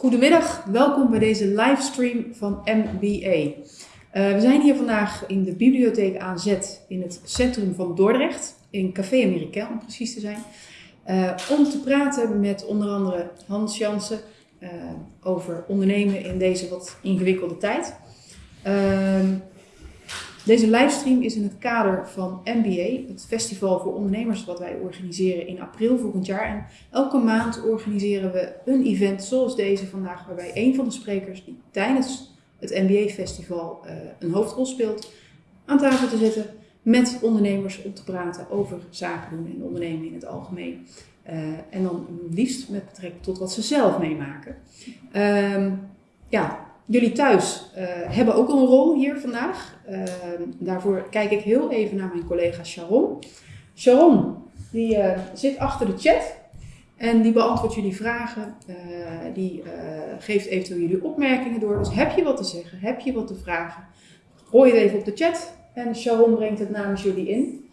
Goedemiddag, welkom bij deze livestream van MBA. Uh, we zijn hier vandaag in de bibliotheek AZ in het centrum van Dordrecht, in Café Americain om precies te zijn, uh, om te praten met onder andere Hans Jansen uh, over ondernemen in deze wat ingewikkelde tijd. Ehm, deze livestream is in het kader van MBA, het festival voor ondernemers wat wij organiseren in april volgend jaar. En elke maand organiseren we een event zoals deze vandaag, waarbij een van de sprekers die tijdens het MBA-festival uh, een hoofdrol speelt, aan tafel te zitten met ondernemers om te praten over zaken doen en ondernemen in het algemeen. Uh, en dan liefst met betrekking tot wat ze zelf meemaken. Uh, ja, Jullie thuis uh, hebben ook een rol hier vandaag. Uh, daarvoor kijk ik heel even naar mijn collega Sharon. Sharon, die uh, zit achter de chat en die beantwoordt jullie vragen. die geeft eventueel jullie opmerkingen door. Dus heb je wat te zeggen, heb je wat te vragen, gooi het even op de chat. En Sharon brengt het namens jullie in.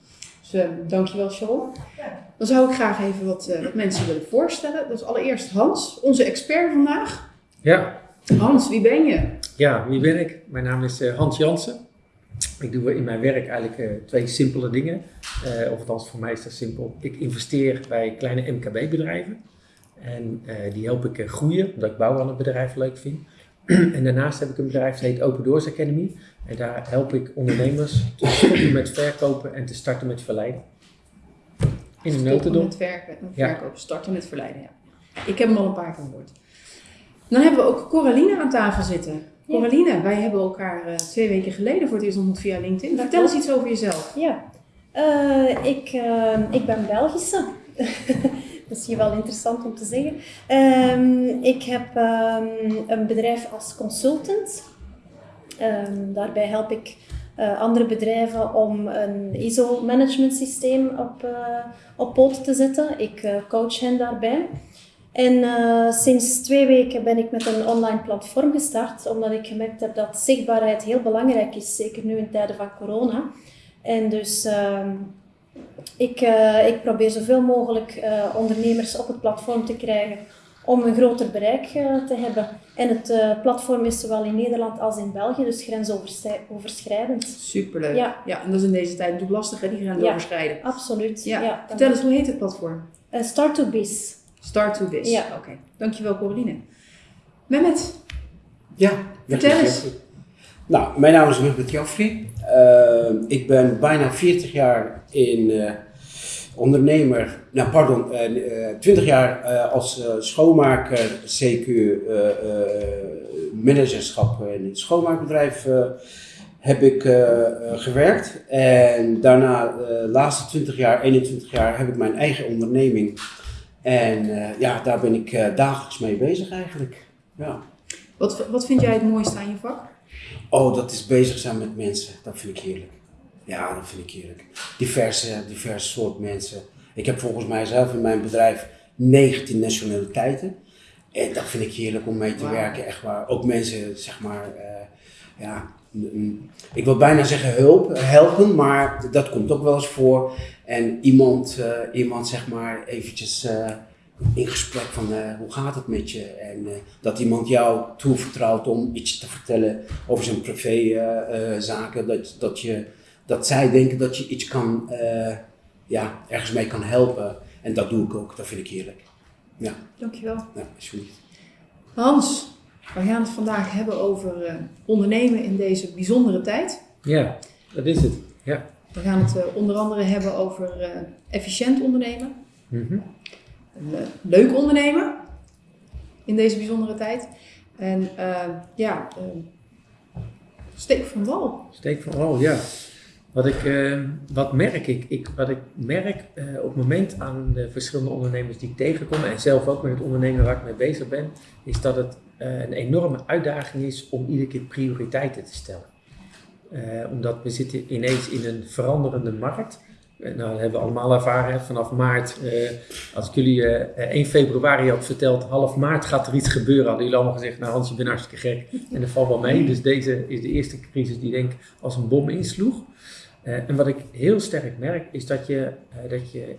Dus dankjewel Sharon. Dan zou ik graag even wat, wat mensen willen voorstellen. Dat is allereerst Hans, onze expert vandaag. Ja. Hans, wie ben je? Ja, wie ben ik? Mijn naam is uh, Hans Jansen. Ik doe in mijn werk eigenlijk uh, twee simpele dingen. Uh, of althans, voor mij is dat simpel. Ik investeer bij kleine MKB-bedrijven. En die help ik groeien, omdat ik bouwen aan een bedrijf leuk vind. en daarnaast heb ik een bedrijf, dat heet Open Doors Academy. En daar help ik ondernemers te stoppen met verkopen en te starten met verleiden. In een notendop. met verkopen, verkopen, starten met verleiden, ja. Ik heb hem al een paar keer gehoord. Dan hebben we ook Coraline aan tafel zitten. Coraline, wij hebben elkaar uh, twee weken geleden voor het eerst ontmoet via LinkedIn. Dat Vertel eens iets over jezelf. Ja, uh, ik, uh, ik ben Belgische. dat is hier wel interessant om te zeggen. Um, ik heb um, een bedrijf als consultant. Um, daarbij help ik andere bedrijven om een ISO-management systeem op, op poten te zetten. Ik coach hen daarbij. En uh, sinds twee weken ben ik met een online platform gestart, omdat ik gemerkt heb dat zichtbaarheid heel belangrijk is, zeker nu in tijden van corona. En dus uh, ik, uh, ik probeer zoveel mogelijk eh, ondernemers op het platform te krijgen om een groter bereik te hebben. En het platform is zowel in Nederland als in België, dus grensoverschrijdend. Superleuk. Ja. ja, en dat is in deze tijd natuurlijk lastig, hè, die grenzen ja. Absoluut. Ja. ja Vertel eens, hoe heet het platform? Start to Biz. Start to Biz. Ja. Oké, okay. dankjewel Coraline. Mehmet. Ja, vertel eens. Nou, mijn naam is Mehmet Jaffri. Uh, ik ben bijna 40 jaar in uh, ondernemer, nou pardon, uh, eh, 20 jaar als schoonmaker, CQ, managerschap in het schoonmaakbedrijf heb ik gewerkt. En daarna, de laatste 20 jaar, 21 jaar, heb ik mijn eigen onderneming en uh, ja, daar ben ik uh, dagelijks mee bezig eigenlijk. Ja. Wat, wat vind jij het mooiste aan je vak? Oh, dat is bezig zijn met mensen. Dat vind ik heerlijk. Ja, dat vind ik heerlijk. Diverse, diverse soort mensen. Ik heb volgens mij zelf in mijn bedrijf 19 nationaliteiten. En dat vind ik heerlijk om mee te werken. Echt waar. Ook mensen, zeg maar, uh, ja, ik wil bijna zeggen hulp, helpen, maar dat komt ook wel eens voor. En iemand, uh, iemand zeg maar eventjes uh, in gesprek van uh, hoe gaat het met je? En dat iemand jou toevertrouwt om iets te vertellen over zijn privézaken. dat, dat, je, dat zij denken dat je iets kan, ja, ergens mee kan helpen. En dat doe ik ook, dat vind ik heerlijk. Ja. Dankjewel. Ja, alsjeblieft. Hans, we gaan het vandaag hebben over uh, ondernemen in deze bijzondere tijd. Ja, dat is het. Ja. We gaan het uh, onder andere hebben over uh, efficiënt ondernemen. Mm -hmm. leuk ondernemen in deze bijzondere tijd. En ja, steek van wal. Steek van wal, ja. Wat, ik, wat merk ik? ik? Wat ik merk op het moment aan de verschillende ondernemers die ik tegenkom, en zelf ook met het ondernemen waar ik mee bezig ben, is dat het een enorme uitdaging is om iedere keer prioriteiten te stellen. Uh, omdat we zitten ineens in een veranderende markt. Uh, nou, dat hebben we allemaal ervaren vanaf maart. als ik jullie 1 februari had verteld, half maart gaat er iets gebeuren, hadden jullie allemaal gezegd, nou Hans, je bent hartstikke gek. En dat valt wel mee. Dus deze is de eerste crisis die denk als een bom insloeg. en wat ik heel sterk merk, is dat, je, dat, je,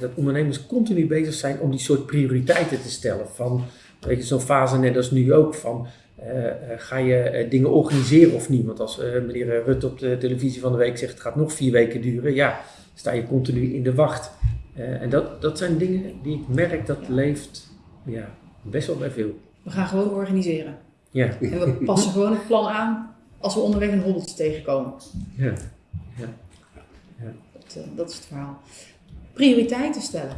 dat ondernemers continu bezig zijn om die soort prioriteiten te stellen. Van weet je, zo'n fase net als nu ook van, eh, eh, ga je eh, dingen organiseren of niet? Want als meneer Rutte op de televisie van de week zegt, het gaat nog vier weken duren, ja, sta je continu in de wacht. En dat, dat zijn dingen die ik merk dat leeft ja, best wel bij veel. We gaan gewoon organiseren. Ja, En we passen gewoon het plan aan als we onderweg een hobbeltje tegenkomen. ja. Dat, eh, dat is het verhaal. Prioriteiten stellen.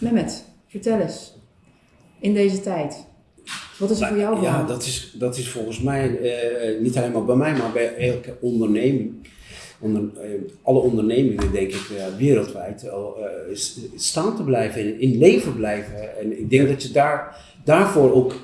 Mehmet, vertel eens. In deze tijd. Wat is er voor jou Ja, belangrijk? dat is, dat is volgens mij, eh, niet alleen maar bij mij, maar bij elke onderneming. Onder, eh, alle ondernemingen, denk ik, eh, wereldwijd, staan te blijven en in leven blijven. En ik denk dat je daar, daarvoor ook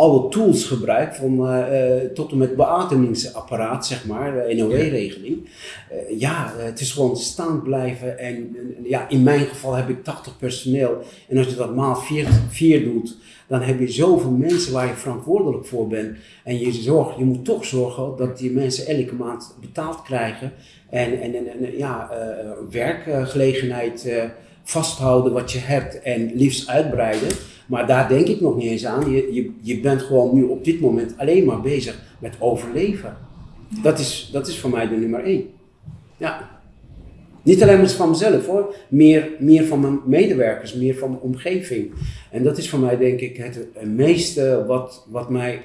alle tools gebruikt, van, eh, eh, tot en met beademingsapparaat, zeg maar, de NOW-regeling. Eh, ja, het is gewoon staan blijven. En, ja, in mijn geval heb ik 80 personeel. En als je dat maal 4, 4 doet, dan heb je zoveel mensen waar je verantwoordelijk voor bent. En je, zorgt, je moet toch zorgen dat die mensen elke maand betaald krijgen. En, en, en, ja, werkgelegenheid vasthouden wat je hebt en liefst uitbreiden. Maar daar denk ik nog niet eens aan. Je, je, je bent gewoon nu op dit moment alleen maar bezig met overleven. Dat is, dat is voor mij de nummer één. Ja. Niet alleen maar van mezelf hoor, meer, meer van mijn medewerkers, meer van mijn omgeving. En dat is voor mij denk ik het meeste wat, wat mij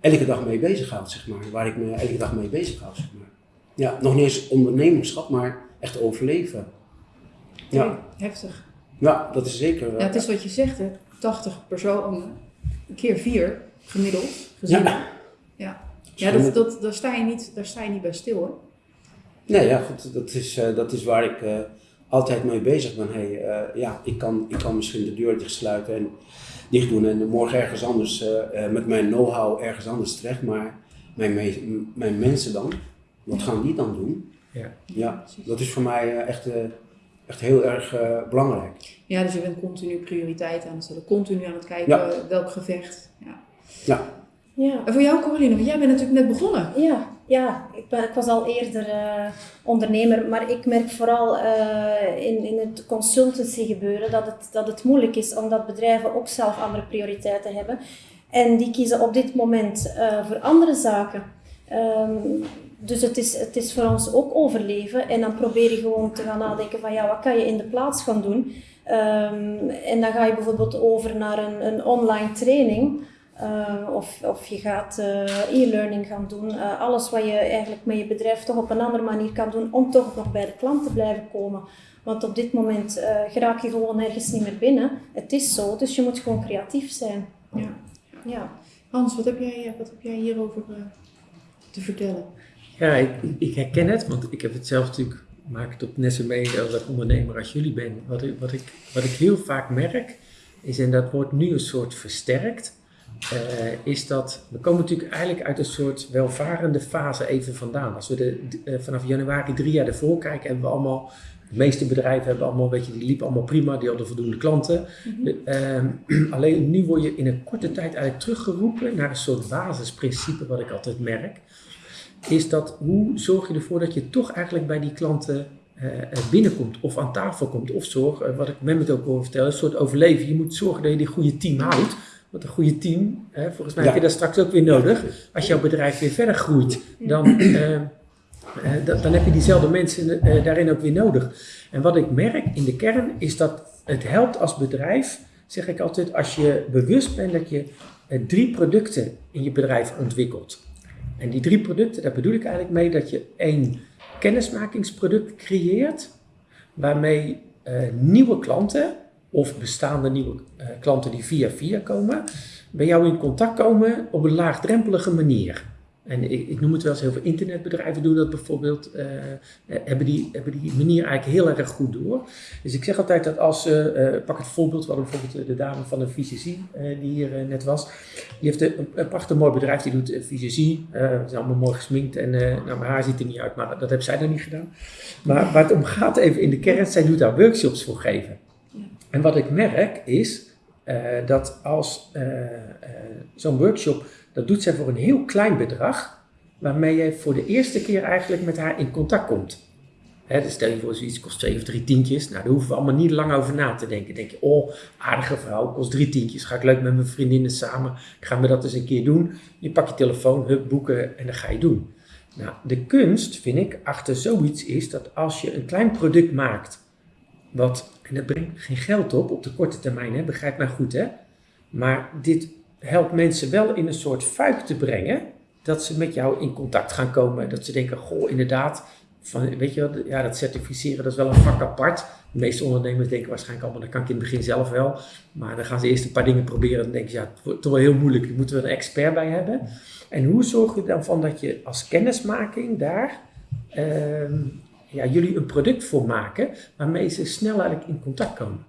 elke dag mee bezighoudt, zeg maar. Waar ik me elke dag mee bezighoud, zeg maar. Ja, nog niet eens ondernemerschap, maar echt overleven. Ja, Heftig. ja dat is zeker. Ja, het is wat je zegt, hè. 80 personen, keer 4 gemiddeld gezien. Ja. Ja, ja dat, dat, daar, sta je niet, daar sta je niet bij stil hoor. Nee, ja, goed, dat is, eh, dat is waar ik eh, altijd mee bezig ben. Hey, eh, ja, ik kan, ik kan misschien de deur dicht sluiten en dicht doen en morgen ergens anders eh, eh, met mijn know-how ergens anders terecht. Maar mijn, mijn mensen dan, wat gaan die dan doen? Ja. Ja, dat is voor mij echt, eh, echt heel erg eh, belangrijk. Ja, dus je bent continu prioriteit aan het stellen, continu aan het kijken Ja. welk gevecht. Ja. Ja, Ja. En voor jou, Coraline, want jij bent natuurlijk net begonnen. Ja, ja ik, ben, ik was al eerder eh, ondernemer, maar ik merk vooral eh, in, in het consultancy gebeuren dat het, dat het moeilijk is omdat bedrijven ook zelf andere prioriteiten hebben. En die kiezen op dit moment eh, voor andere zaken. Ehm, dus het is, het is voor ons ook overleven. En dan probeer je gewoon te gaan nadenken van ja, wat kan je in de plaats gaan doen? Ehm, en dan ga je bijvoorbeeld over naar een, een online training. Uh, of, of je gaat uh, e-learning gaan doen. Uh, alles wat je eigenlijk met je bedrijf toch op een andere manier kan doen om toch nog bij de klant te blijven komen. Want op dit moment geraak je gewoon nergens niet meer binnen. Het is zo, dus je moet gewoon creatief zijn. Ja. ja. Hans, wat heb jij, wat heb jij hierover eh, te vertellen? Ja, ik, ik, herken het, want ik heb het zelf natuurlijk, maak het op net zo mee als ondernemer als jullie ben. Wat ik, wat, ik, wat ik heel vaak merk, is, en dat wordt nu een soort versterkt, uh, is dat we komen natuurlijk eigenlijk uit een soort welvarende fase even vandaan. Als we de, uh, vanaf januari drie jaar ervoor kijken, hebben we allemaal, de meeste bedrijven hebben allemaal, weet je, die liepen allemaal prima, die hadden voldoende klanten. Mm -hmm. uh, alleen nu word je in een korte tijd eigenlijk teruggeroepen naar een soort basisprincipe wat ik altijd merk. Is dat hoe zorg je ervoor dat je toch eigenlijk bij die klanten binnenkomt of aan tafel komt. Of zorg, wat ik met ook wil vertellen, een soort overleven. Je moet zorgen dat je die goede team houdt. Want een goede team, hè, volgens mij ja. heb je dat straks ook weer nodig. Als jouw bedrijf weer verder groeit, dan, uh, dan, heb je diezelfde mensen daarin ook weer nodig. En wat ik merk in de kern is dat het helpt als bedrijf, zeg ik altijd, als je bewust bent dat je drie producten in je bedrijf ontwikkelt. En die drie producten, daar bedoel ik eigenlijk mee dat je één kennismakingsproduct creëert, waarmee nieuwe klanten of bestaande nieuwe uh, klanten die via via komen, bij jou in contact komen op een laagdrempelige manier. En ik, ik noem het wel eens, heel veel internetbedrijven doen dat bijvoorbeeld, uh, hebben, die, hebben die manier eigenlijk heel erg goed door. Dus ik zeg altijd dat als, uh, pak het voorbeeld, we hadden bijvoorbeeld de dame van de fysici die hier net was. Die heeft een, een prachtig mooi bedrijf, die doet ze is allemaal mooi gesminkt en nou, mijn haar ziet er niet uit, maar dat heeft zij dan niet gedaan. Maar waar het om gaat even in de kern, zij doet daar workshops voor geven. En wat ik merk is dat als zo'n workshop, dat doet zij voor een heel klein bedrag, waarmee je voor de eerste keer eigenlijk met haar in contact komt. Hè, dus stel je voor, zoiets kost twee of drie tientjes. Nou, daar hoeven we allemaal niet lang over na te denken. Denk je, oh, aardige vrouw, kost drie tientjes. Ga ik leuk met mijn vriendinnen samen. Gaan we dat eens een keer doen. Je pakt je telefoon, hup, boeken en dan ga je doen. Nou, de kunst, vind ik, achter zoiets is dat als je een klein product maakt, wat, en dat brengt geen geld op op de korte termijn, hè, begrijp mij goed, hè. Maar dit helpt mensen wel in een soort fuik te brengen, dat ze met jou in contact gaan komen. Dat ze denken, goh, inderdaad, van, weet je wat, ja, dat certificeren dat is wel een vak apart. De meeste ondernemers denken waarschijnlijk allemaal, dat kan ik in het begin zelf wel. Maar dan gaan ze eerst een paar dingen proberen en dan denken ze, ja, het toch wel heel moeilijk, daar moeten we een expert bij hebben. En hoe zorg je dan van dat je als kennismaking daar ehm, ja, jullie een product voor maken waarmee ze snel eigenlijk in contact komen?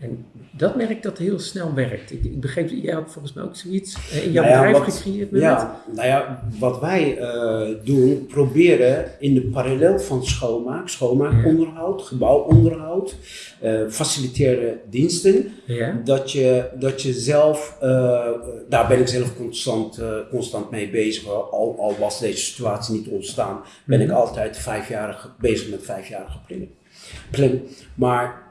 En dat merk dat heel snel werkt. Ik, ik begreep, jij had volgens mij ook zoiets eh, in jouw Nou ja, bedrijf wat- gecreëerd met Ja, nou ja, wat wij eh, doen, proberen in de parallel van schoonmaak, schoonmaakonderhoud, gebouwonderhoud, eh facilitaire diensten, Ja, dat je, dat je zelf, daar ben ik zelf constant, constant mee bezig. Al, al was deze situatie niet ontstaan, ben ik Mhm. altijd vijfjarige, bezig met vijfjarige planning. Plan. Maar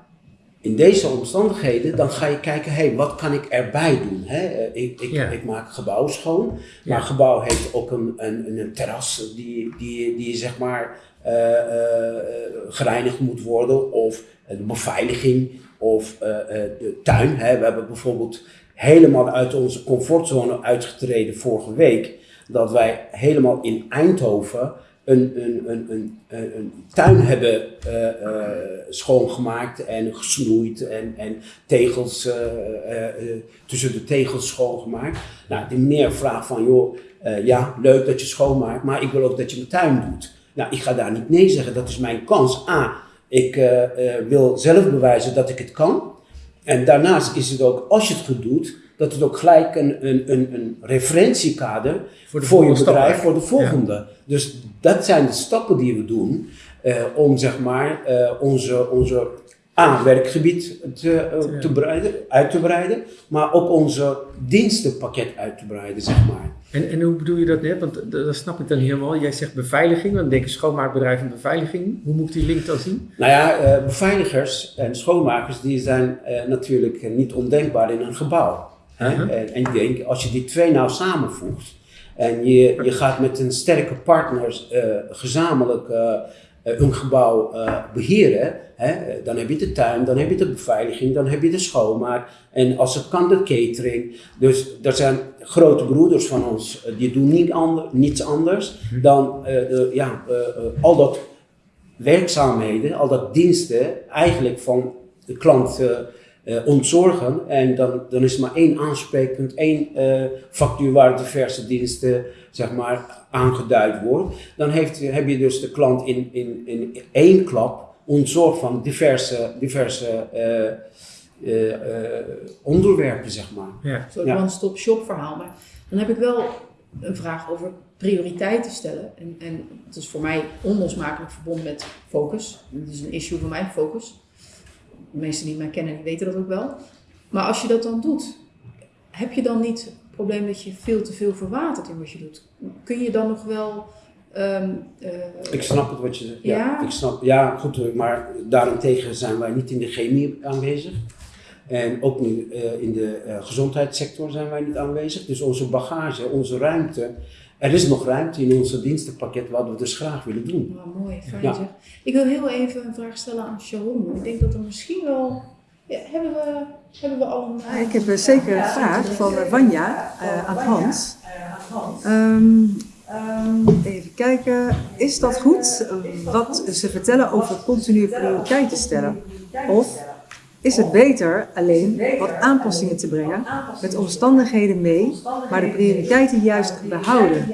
in deze omstandigheden, dan ga je kijken, hé, hey, wat kan ik erbij doen? Hè? Eh, Ik, ik, Ja. ik maak gebouw schoon, maar Ja. een gebouw heeft ook een, een, een terras die, die, die zeg maar eh, eh, gereinigd moet worden, of de beveiliging, of de tuin. Hè? We hebben bijvoorbeeld helemaal uit onze comfortzone uitgetreden vorige week, dat wij helemaal in Eindhoven een, een, een, een, tuin hebben eh, eh, schoongemaakt en gesnoeid en, en tegels, eh, tussen de tegels schoongemaakt. Nou, die meneer vraagt van, joh, ja, leuk dat je schoonmaakt, maar ik wil ook dat je mijn tuin doet. Nou, ik ga daar niet nee zeggen, dat is mijn kans. A, ik wil zelf bewijzen dat ik het kan. En daarnaast is het ook, als je het goed doet, dat het ook gelijk een, een, een, een referentiekader Voor je bedrijf, voor de volgende. Dus dat zijn de stappen die we doen eh, om zeg maar eh, onze, onze A, werkgebied te, eh, te breiden, uit te breiden, maar ook onze dienstenpakket uit te breiden, zeg maar. En, en hoe bedoel je dat net? Want dat, snap ik dan helemaal. Jij zegt beveiliging, dan denk ik schoonmaakbedrijf en beveiliging. Hoe moet ik die link dan zien? Nou ja, beveiligers en schoonmakers die zijn natuurlijk niet ondenkbaar in een gebouw. Hè? Mhm. En, en ik denk, als je die twee nou samenvoegt en je, je gaat met een sterke partner eh, gezamenlijk eh, eh, een gebouw eh, beheren, hè? dan heb je de tuin, dan heb je de beveiliging, dan heb je de schoonmaak en als het kan de catering. Dus er zijn grote broeders van ons, die doen niet ander, niets anders dan eh, de, ja, al dat werkzaamheden, al dat diensten eigenlijk van de klant eh, ontzorgen. En dan, dan is er maar één aanspreekpunt, één eh, factuur waar diverse diensten zeg maar, aangeduid wordt. Dan heeft, heb je dus de klant in, in, in één klap ontzorgd van diverse, diverse eh, onderwerpen, zeg maar. Ja. Een soort Ja. one-stop shop verhaal. Maar dan heb ik wel een vraag over prioriteiten stellen. En, en het is voor mij onlosmakelijk verbonden met focus. Dat is een issue voor mij, focus. De mensen die mij kennen, die weten dat ook wel. Maar als je dat dan doet, heb je dan niet het probleem dat je veel te veel verwatert in wat je doet? Kun je dan nog wel... ehm, eh, Ik snap het wat je zegt. Ja, Ja? Ik snap, ja, goed, maar daarentegen zijn wij niet in de chemie aanwezig. En ook nu eh, in de eh, gezondheidssector zijn wij niet aanwezig. Dus onze bagage, onze ruimte. Er is nog ruimte in onze dienstenpakket wat we dus graag willen doen. Mooi, fijn Ja. zeg. Ik wil heel even een vraag stellen aan Sharon. Ik denk dat er misschien wel... Ja, hebben, we, hebben we al een... Ja, ik heb eh, zeker een vraag van eh, Wanja eh, aan Hans. Ehm, even kijken, is dat goed eh, wat ze vertellen over continue prioriteiten stellen? Of is het beter alleen wat aanpassingen te brengen, met omstandigheden mee, maar de prioriteiten juist behouden?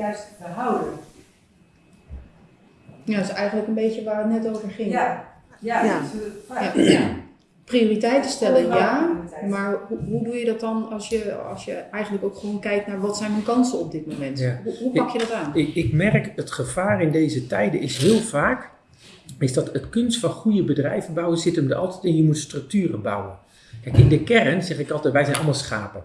Ja, dat is eigenlijk een beetje waar het net over ging. Ja, ja, Ja. ja. Prioriteiten stellen, ja. Maar hoe, hoe doe je dat dan als je, als je eigenlijk ook gewoon kijkt naar wat zijn mijn kansen op dit moment? Ja. Hoe, hoe pak je dat aan? Ik, ik merk het gevaar in deze tijden is heel vaak, is dat het kunst van goede bedrijven bouwen zit hem er altijd in, je moet structuren bouwen. Kijk, in de kern zeg ik altijd, wij zijn allemaal schapen.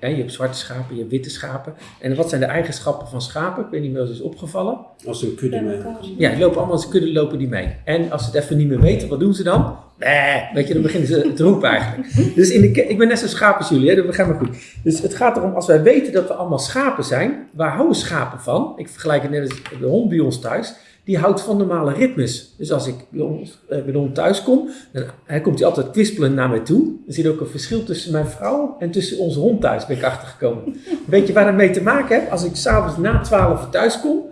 Je hebt zwarte schapen, je hebt witte schapen. En wat zijn de eigenschappen van schapen? Ik weet niet of dat is opgevallen. Als een kudde mee. Ja, die lopen allemaal als een kudde lopen die mee. En als ze het even niet meer weten, wat doen ze dan? Nee, weet je, dan beginnen ze te roepen eigenlijk. Dus in de, ik ben net zo schaap als jullie, hè, dat begrijp me goed. Dus het gaat erom, als wij weten dat we allemaal schapen zijn, waar houden schapen van? Ik vergelijk het net als de hond bij ons thuis. Die houdt van normale ritmes. Dus als ik bij, ons, eh, hond thuis kom, dan hij komt hij altijd kwispelend naar mij toe. Er zit ook een verschil tussen mijn vrouw en tussen onze hond thuis, ben ik achtergekomen. Weet je waar dat mee te maken heeft? Als ik s'avonds na 12 thuis kom,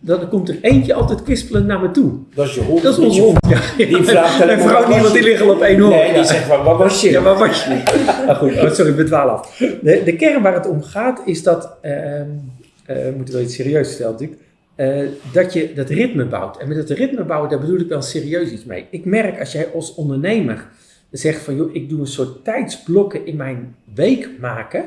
dan komt er eentje altijd kwispelend naar me toe. Dat is je hond. Dat is onze hond. Ja, Die vraagt Mijn vrouw niet, want die liggen op één hoor. Nee, die zegt, waar, waar was je? Ja, waar was je? Ah, goed, oh, sorry, ik bedwaal af. De, de kern waar het om gaat is dat, ehm eh, we moeten wel iets serieus vertellen natuurlijk, eh, dat je dat ritme bouwt. En met dat ritme bouwen, daar bedoel ik wel serieus iets mee. Ik merk als jij als ondernemer zegt van, joh, ik doe een soort tijdsblokken in mijn week maken.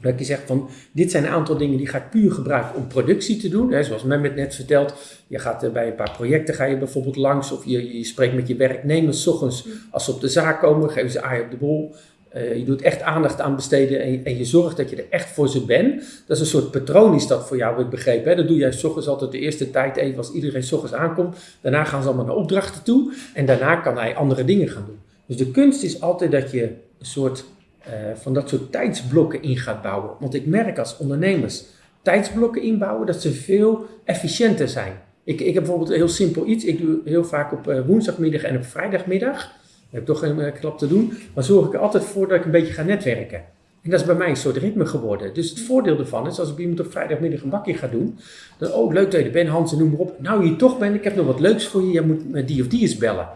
Dat je zegt van, dit zijn een aantal dingen die ga ik puur gebruiken om productie te doen. Hè, zoals Mehmet net vertelt, je gaat eh, bij een paar projecten ga je bijvoorbeeld langs. Of je, je spreekt met je werknemers 's ochtends als ze op de zaak komen, geven ze aai op de bol. Eh, je doet echt aandacht aan besteden en je, zorgt dat je er echt voor ze bent. Dat is een soort patroon is dat voor jou, heb ik begrepen. Hè? Dat doe jij 's ochtends altijd de eerste tijd even als iedereen 's ochtends aankomt. Daarna gaan ze allemaal naar opdrachten toe en daarna kan hij andere dingen gaan doen. Dus de kunst is altijd dat je een soort eh, van dat soort tijdsblokken in gaat bouwen. Want ik merk als ondernemers tijdsblokken inbouwen dat ze veel efficiënter zijn. Ik, ik heb bijvoorbeeld heel simpel iets. Ik doe heel vaak op eh, woensdagmiddag en op vrijdagmiddag. Heb toch geen eh, klap te doen. Maar zorg ik er altijd voor dat ik een beetje ga netwerken. En dat is bij mij een soort ritme geworden. Dus het voordeel ervan is, als ik iemand op vrijdagmiddag een bakje ga doen. Dan, oh, leuk dat je er bent, Hans, en noem maar op. Nou, hier toch bent, ik heb nog wat leuks voor je. Je moet die of die eens bellen.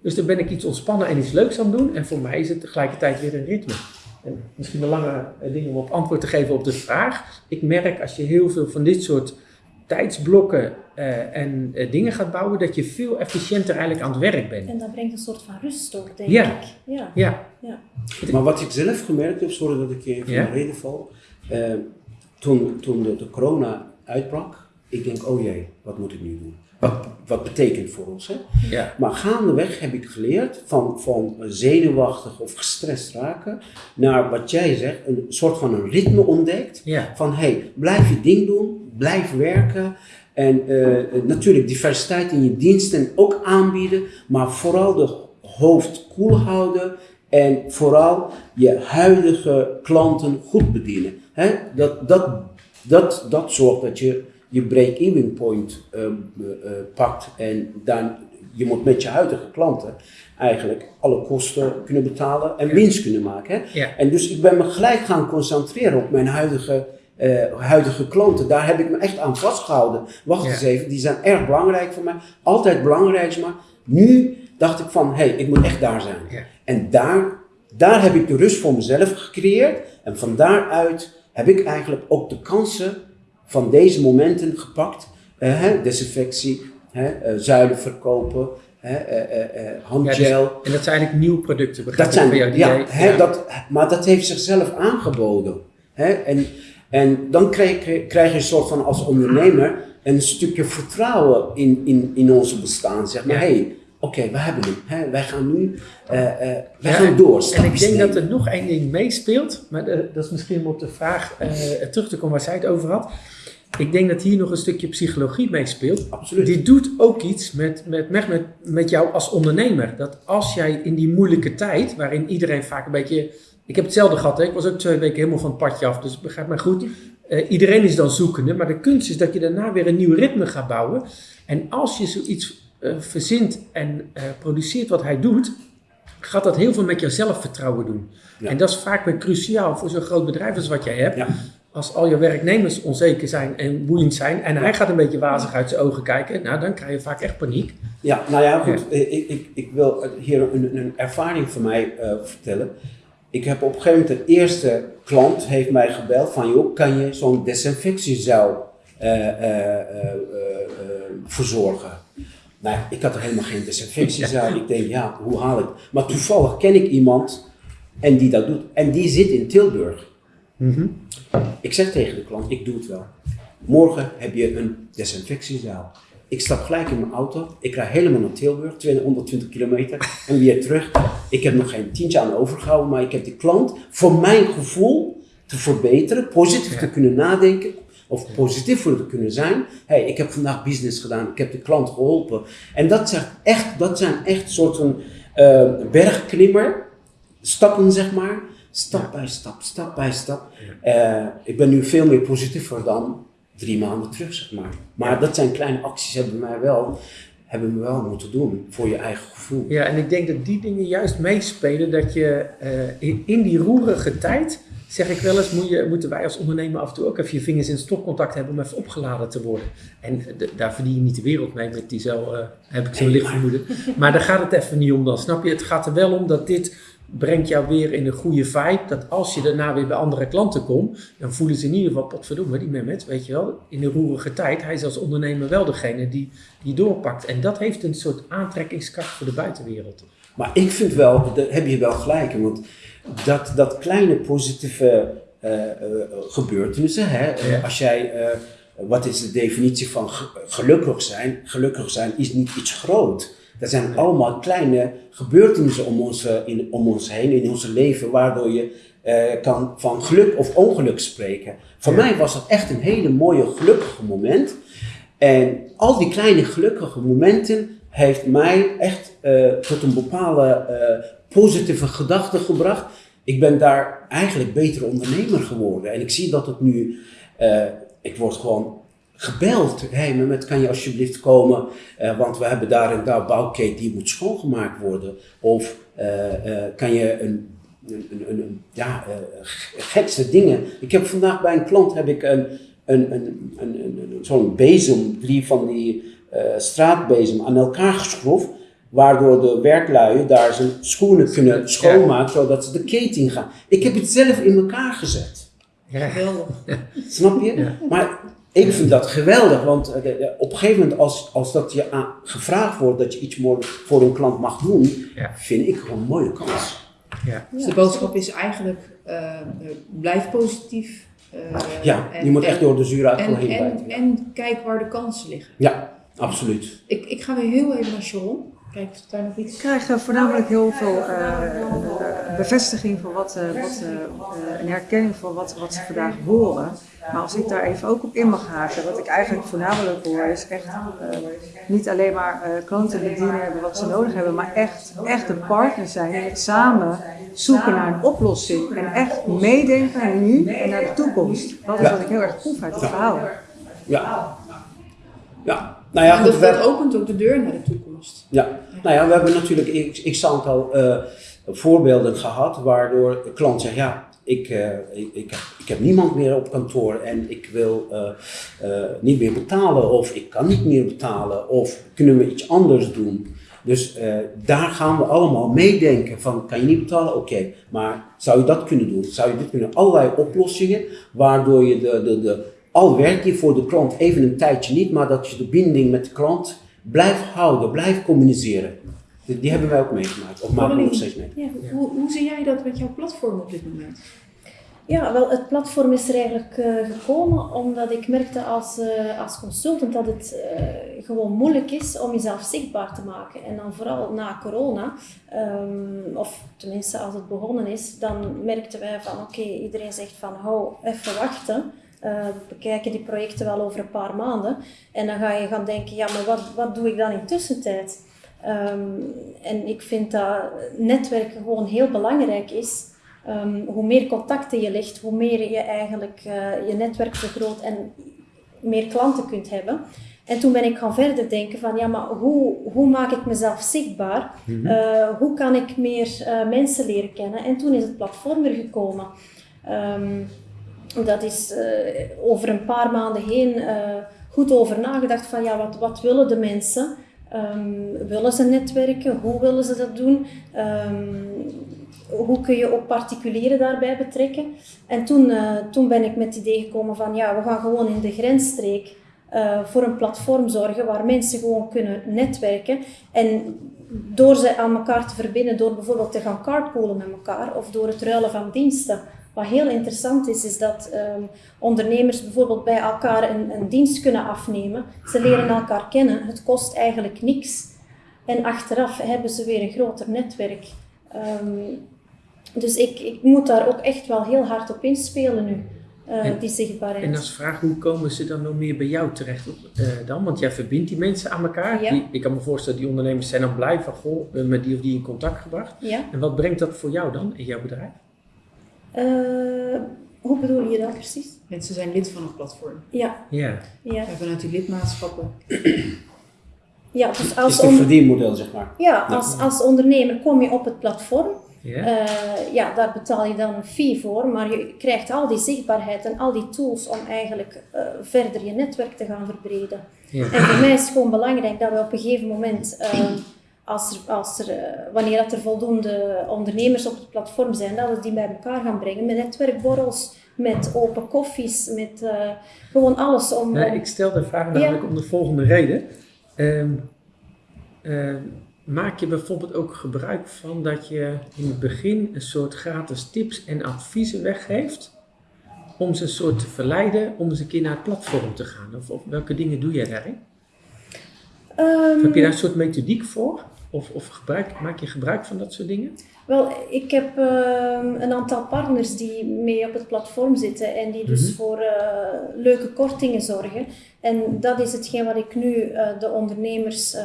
Dus dan ben ik iets ontspannen en iets leuks aan het doen. En voor mij is het tegelijkertijd weer een ritme. En misschien een lange eh, ding om op antwoord te geven op de vraag. Ik merk als je heel veel van dit soort tijdsblokken eh, en eh, dingen gaat bouwen, dat je veel efficiënter eigenlijk aan het werk bent. En dat brengt een soort van rust ook, denk Ja. ik. Ja. Ja, Maar wat ik zelf gemerkt heb, sorry dat ik je even Ja? de reden val. eh, toen toen de, de corona uitbrak, ik denk, oh jee, wat moet ik nu doen? Wat, wat betekent voor ons? Hè? ja, Maar gaandeweg heb ik geleerd van, van zenuwachtig of gestrest raken naar wat jij zegt, een soort van een ritme ontdekt. ja. Van hey, blijf je ding doen, blijf werken. En eh, natuurlijk diversiteit in je diensten ook aanbieden, maar vooral de hoofd koel houden en vooral je huidige klanten goed bedienen. Dat, dat, dat, dat zorgt dat je je break-even point eh, eh, eh, pakt en dan je moet met je huidige klanten eigenlijk alle kosten kunnen betalen en winst kunnen maken. Ja. En dus ik ben me gelijk gaan concentreren op mijn huidige, eh, huidige klanten. Daar heb ik me echt aan vastgehouden. Wacht Ja. eens even, die zijn erg belangrijk voor mij. Altijd belangrijk, maar nu dacht ik van, hé, hey, ik moet echt daar zijn. Ja. En daar, daar heb ik de rust voor mezelf gecreëerd. En van daaruit heb ik eigenlijk ook de kansen van deze momenten gepakt. Eh, hè, desinfectie, hè, eh, zuilen verkopen, hè, eh, handgel. Ja, dus- en dat zijn eigenlijk nieuwe producten, begrijp Dat zijn, jou? die ja, jij- hè, ja. Dat, maar dat heeft zichzelf aangeboden. Hè? En, en dan krijg, krijg je een soort van als ondernemer een stukje vertrouwen in, in, in onze bestaan. Zeg maar, Ja. hé, hey, oké, we hebben hem. Hè? Wij gaan nu, eh, wij Ja, gaan en- door. En ik denk dat er nog één ding meespeelt, maar de- dat is misschien om op de vraag eh, terug te komen waar zij het over had. Ik denk dat hier nog een stukje psychologie meespeelt. Absoluut. Die doet ook iets met, met, met, jou als ondernemer. Dat als jij in die moeilijke tijd, waarin iedereen vaak een beetje. Ik heb hetzelfde gehad, hè? ik was ook twee weken helemaal van het padje af, dus begrijp mij goed. Eh, iedereen is dan zoekende, maar de kunst is dat je daarna weer een nieuw ritme gaat bouwen. En als je zoiets eh, verzint en eh, produceert wat hij doet, gaat dat heel veel met jouw zelfvertrouwen doen. Ja. En dat is vaak weer cruciaal voor zo'n groot bedrijf als wat jij hebt. Ja. Als al je werknemers onzeker zijn en woedend zijn en hij gaat een beetje wazig uit zijn ogen kijken, nou dan krijg je vaak echt paniek. Ja, nou ja, goed. Ik, ik, ik wil hier een, een ervaring van mij eh, vertellen. Ik heb op een gegeven moment de eerste klant heeft mij gebeld van joh, kan je zo'n desinfectiezuil eh, eh, verzorgen? Nou, ja, ik had er helemaal geen desinfectiezuil. Ik denk, ja, hoe haal ik? Maar toevallig ken ik iemand en die dat doet. En die zit in Tilburg. Ik zeg tegen de klant, ik doe het wel. Morgen heb je een desinfectiezaal. Ik stap gelijk in mijn auto. Ik rij helemaal naar Tilburg, 220 kilometer. En weer terug. Ik heb nog geen tientje aan overgehouden, maar ik heb die klant, voor mijn gevoel, te verbeteren, positief Ja. te kunnen nadenken of positief voor te kunnen zijn. hey, ik heb vandaag business gedaan, ik heb de klant geholpen. En dat zijn echt, dat zijn echt soorten eh, bergklimmer, stappen zeg maar. Stap bij stap, stap bij stap. Eh, ik ben nu veel meer positiever dan drie maanden terug, zeg maar. Maar dat zijn kleine acties hebben mij wel, hebben me wel moeten doen voor je eigen gevoel. Ja, en ik denk dat die dingen juist meespelen dat je eh, in, in die roerige tijd, zeg ik wel eens, moet je, moeten wij als ondernemer af en toe ook even je vingers in stopcontact hebben om even opgeladen te worden. En daar verdien je niet de wereld mee met die zo, eh, heb ik zo'n Nee, licht vermoeden. Maar daar gaat het even niet om dan, snap je? Het gaat er wel om dat dit brengt jou weer in een goede vibe. Dat als je daarna weer bij andere klanten komt, dan voelen ze in ieder geval, potverdomme, die Mehmet, weet je wel, in de roerige tijd, hij is als ondernemer wel degene die, die doorpakt. En dat heeft een soort aantrekkingskracht voor de buitenwereld. Maar ik vind wel, daar heb je wel gelijk in, want dat, dat kleine positieve eh, eh, gebeurtenissen, hè, eh, Ja. als jij, wat is de definitie van ge- gelukkig zijn? Gelukkig zijn is niet iets groot. Dat zijn allemaal kleine gebeurtenissen om ons, eh, in, om ons heen, in ons leven, waardoor je eh, kan van geluk of ongeluk spreken. Voor Ja. mij was dat echt een hele mooie, gelukkige moment. En al die kleine gelukkige momenten heeft mij echt eh, tot een bepaalde positieve gedachte gebracht. Ik ben daar eigenlijk beter ondernemer geworden. En ik zie dat het nu, ik word gewoon gebeld. Hé, hey, Mehmet, kan je alsjeblieft komen? Eh, want we hebben daar en daar bouwketen die moet schoongemaakt worden. Of eh, eh, kan je een, een, een, een- ja, eh, gekste dingen. Ik heb vandaag bij een klant heb ik een, een, een, een, zo'n bezem, drie van die eh, straatbezem aan elkaar geschroefd. Waardoor de werklui daar zijn schoenen kunnen schoonmaken, zodat ze de keten gaan. Ik heb het zelf in elkaar gezet. Ja. Geweldig. Snap je? Ja. Maar ik vind dat geweldig, want eh, op een gegeven moment als, als dat je aan, gevraagd wordt dat je iets mooi voor een klant mag doen, Ja. vind ik gewoon een mooie kans. Ja. Dus de boodschap is eigenlijk, eh, eh, blijf positief. eh, Ja, en- je moet echt en- door de zure appel En, heen en, en kijk waar de kansen liggen. ja, absoluut. Ik, ik ga weer heel even naar Sharon. Kijk, is daar nog iets? Ik krijg voornamelijk heel veel bevestiging van wat, eh, wat een herkenning van wat, wat ze vandaag horen. Maar als ik daar even ook op in mag haken, wat ik eigenlijk voornamelijk hoor, is echt eh, niet alleen maar eh, klanten die dienen hebben wat ze nodig hebben, maar echt, echt een partner zijn en het samen zoeken naar een oplossing. En echt meedenken naar nu en naar de toekomst. Dat is Ja. wat ik heel erg proef uit het verhaal. Ja. Ja, nou ja, en dat, we- dat opent ook de deur naar de toekomst. Ja, nou ja, we hebben natuurlijk ik, x aantal eh, voorbeelden gehad waardoor de klant zegt, ja, ik, eh, ik, ik, heb, ik heb niemand meer op kantoor en ik wil eh, eh, niet meer betalen of ik kan niet meer betalen of kunnen we iets anders doen. Dus daar gaan we allemaal meedenken van, kan je niet betalen? Oké, maar zou je dat kunnen doen? Zou je dit kunnen? Allerlei oplossingen waardoor je de, de, de, al werk je voor de klant even een tijdje niet, maar dat je de binding met de klant blijft houden, blijft communiceren. Die, die hebben wij ook meegemaakt, of maken we nog steeds mee. Ja, hoe, hoe zie jij dat met jouw platform op dit moment? Ja, wel, het platform is er eigenlijk eh, gekomen omdat ik merkte als, eh, als consultant dat het eh, gewoon moeilijk is om jezelf zichtbaar te maken. En dan vooral na corona, ehm, of tenminste als het begonnen is, dan merkten wij van oké, iedereen zegt van hou even wachten. Eh, we bekijken die projecten wel over een paar maanden. En dan ga je gaan denken, ja, maar wat, wat doe ik dan in tussentijd? Ehm, en ik vind dat netwerken gewoon heel belangrijk is. Ehm, hoe meer contacten je legt, hoe meer je eigenlijk eh, je netwerk vergroot en meer klanten kunt hebben. En toen ben ik gaan verder denken van, ja, maar hoe, hoe maak ik mezelf zichtbaar? Eh, hoe kan ik meer eh, mensen leren kennen? En toen is het platform er gekomen. Ehm, dat is over een paar maanden heen goed over nagedacht van, ja, wat, wat willen de mensen? Ehm, willen ze netwerken? Hoe willen ze dat doen? Ehm, hoe kun je ook particulieren daarbij betrekken? En toen, eh, toen ben ik met het idee gekomen van ja, we gaan gewoon in de grensstreek eh, voor een platform zorgen waar mensen gewoon kunnen netwerken. En door ze aan elkaar te verbinden, door bijvoorbeeld te gaan carpoolen met elkaar of door het ruilen van diensten. Wat heel interessant is, is dat ehm, ondernemers bijvoorbeeld bij elkaar een, een dienst kunnen afnemen. Ze leren elkaar kennen, het kost eigenlijk niks. En achteraf hebben ze weer een groter netwerk. Ehm, Dus ik, ik moet daar ook echt wel heel hard op inspelen nu, eh, En- die zichtbaarheid. En als vraag, hoe komen ze dan nog meer bij jou terecht eh, dan? Want jij verbindt die mensen aan elkaar. Ja. Die, ik kan me voorstellen, die ondernemers zijn dan blij van, goh, hebben met die of die in contact gebracht. Ja. En wat brengt dat voor jou dan in jouw bedrijf? Eh, hoe bedoel je dat precies? Mensen zijn lid van een platform. Ja, Ja. ja. En vanuit die lidmaatschappen. ja dus Het is als, het on- verdienmodel, zeg maar. ja, als, als ondernemer kom je op het platform. Ja? Eh, ja, daar betaal je dan een fee voor, maar je krijgt al die zichtbaarheid en al die tools om eigenlijk eh, verder je netwerk te gaan verbreden. En voor mij is het gewoon belangrijk dat we op een gegeven moment, eh, als er, als er, eh, wanneer dat er voldoende ondernemers op het platform zijn, dat we die bij elkaar gaan brengen met netwerkborrels, met open koffies, met eh, gewoon alles om... Ik stel de vraag Ja. namelijk om de volgende reden. Ehm, ehm, maak je bijvoorbeeld ook gebruik van dat je in het begin een soort gratis tips en adviezen weggeeft om ze een soort te verleiden om eens een keer naar het platform te gaan? Of, of welke dingen doe jij daarin? Ehm, Heb je daar een soort methodiek voor? Of, of gebruik, maak je gebruik van dat soort dingen? Wel, ik heb ehm, een aantal partners die mee op het platform zitten en die dus Mhm. voor eh, leuke kortingen zorgen. En dat is hetgeen wat ik nu eh, de ondernemers eh,